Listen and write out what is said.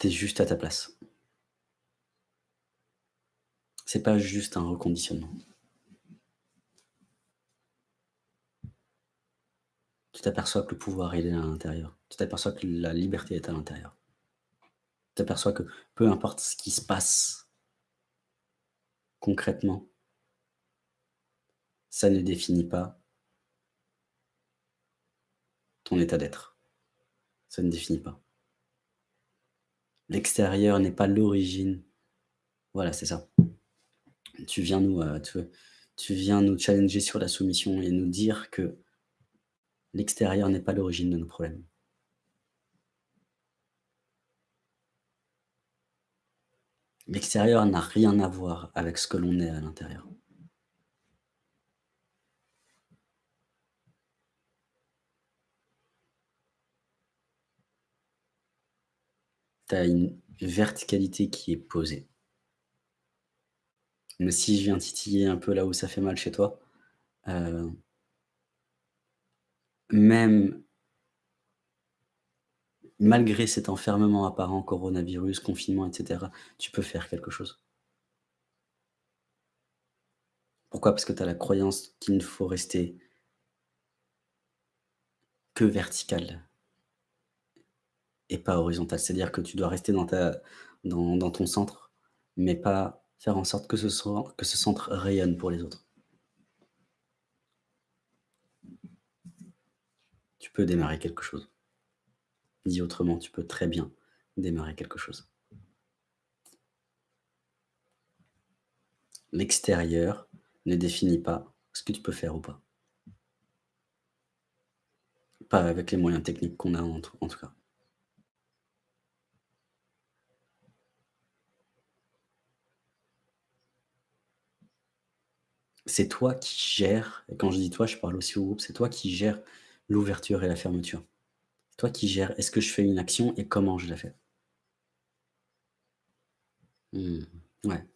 Tu es juste à ta place. C'est pas juste un reconditionnement. Tu t'aperçois que le pouvoir, est à l'intérieur. Tu t'aperçois que la liberté est à l'intérieur. Tu t'aperçois que peu importe ce qui se passe concrètement ça ne définit pas ton état d'être. Ça ne définit pas. L'extérieur n'est pas l'origine. Voilà, c'est ça. Tu viens nous, heu, tu tu viens nous challenger sur la soumission et nous dire que l'extérieur n'est pas l'origine de nos problèmes. L'extérieur n'a rien à voir avec ce que l'on est à l'intérieur. Tu as une verticalité qui est posée. Mais si je viens titiller un peu là où ça fait mal chez toi, heu même malgré cet enfermement apparent, coronavirus, confinement et cetera, tu peux faire quelque chose. Pourquoi? Parce que tu as la croyance qu'il ne faut rester que vertical et pas horizontal. C'est-à-dire que tu dois rester dans ta dans ton centre, mais pas faire en sorte que ce centre rayonne pour les autres. Tu peux démarrer quelque chose. Dit autrement, tu peux très bien démarrer quelque chose. L'extérieur ne définit pas ce que tu peux faire ou pas. Pas avec les moyens techniques qu'on a en tout cas. C'est toi qui gères et quand je dis toi, je parle aussi au groupe, c'est toi qui gères l'ouverture et la fermeture. Toi qui gères, est-ce que je fais une action et comment je la fais? Mmh, ouais.